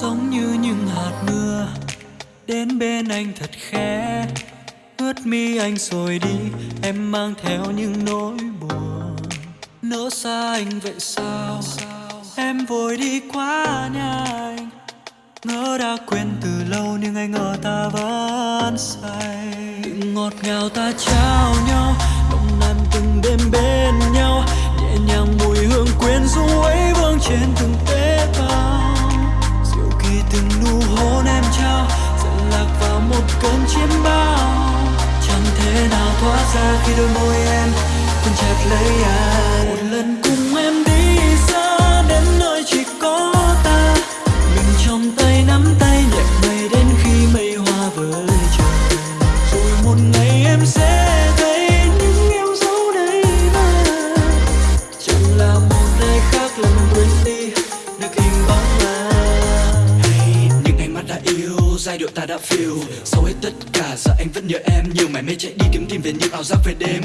giống như những hạt mưa. Đến bên anh thật khẽ, ướt mi anh rồi đi. Em mang theo những nỗi buồn. Nỡ xa anh vậy sao? Em vội đi quá nhanh ngỡ đã quên từ lâu nhưng anh ngờ ta vẫn say. Từng ngọt ngào ta trao nhau nồng nàn từng đêm bên nhau. Nhẹ nhàng mùi hương quyến rũ ấy. Biết bao. Chẳng thể nào thoát ra khi đôi môi em cuốn chặt lấy anh. Một lần cùng em liệu ta đã feel. Sau hết tất cả, giờ anh vẫn nhớ em. Nhiều mải mê chạy đi kiếm tìm về những ảo giác về đêm.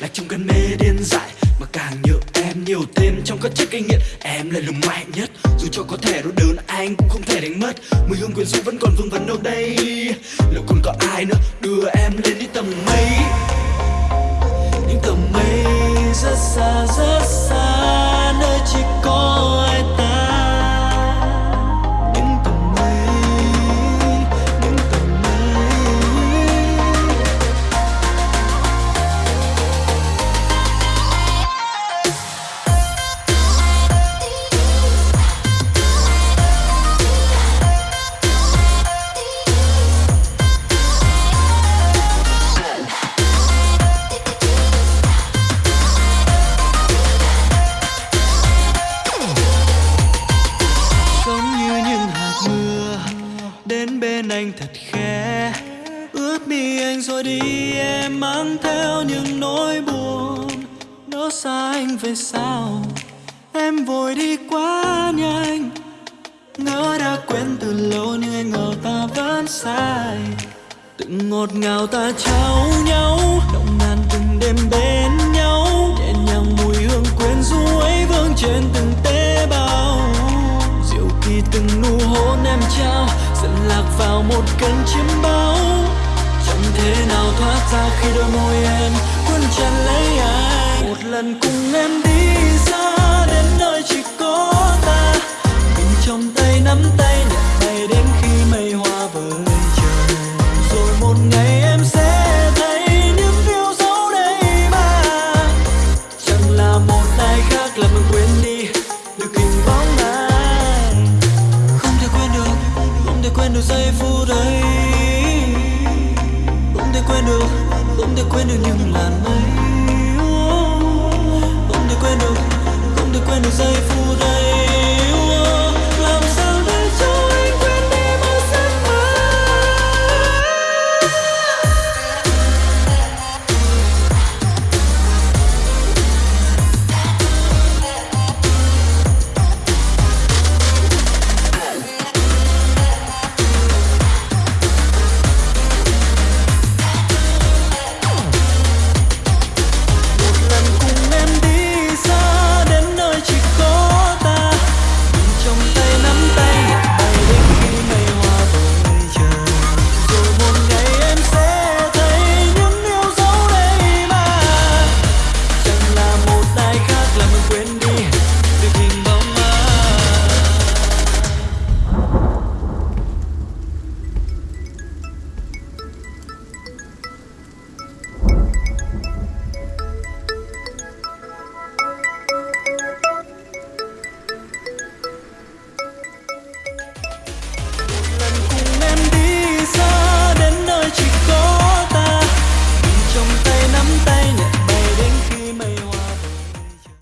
Lạc trong cơn mê điên dại, mà càng nhớ em nhiều thêm. Trong các chiếc kinh nghiện em là lùng mạnh nhất. Dù cho có thể đau đớn anh cũng không thể đánh mất. Mùi hương quyến rũ vẫn còn vương vấn đâu đây. Liệu còn có ai nữa đưa em lên đi tầm mây? Những tầm mây rất xa rất thật khẽ. Ướt mi anh rồi đi, em mang theo những nỗi buồn. Nó xa anh về sao em vội đi quá nhanh. Ngỡ đã quên từ lâu nhưng anh ngờ ta vẫn sai. Từng ngọt ngào ta trao nhau, động nàn từng đêm bên nhau. Nhẹ nhàng mùi hương quyến rũ ấy vương trên từng tế bào. Diệu kỳ từng nụ hôn em trao dần lạc vào một cơn chiếm bao chẳng thể nào thoát ra khi đôi môi em cuốn chặt lấy anh. Một lần cùng em đi xa, đến nơi chỉ có ta. Mình trong tay nắm tay nhẹ quên được giây phút ấy. Không thể quên được, không thể quên được những làn mây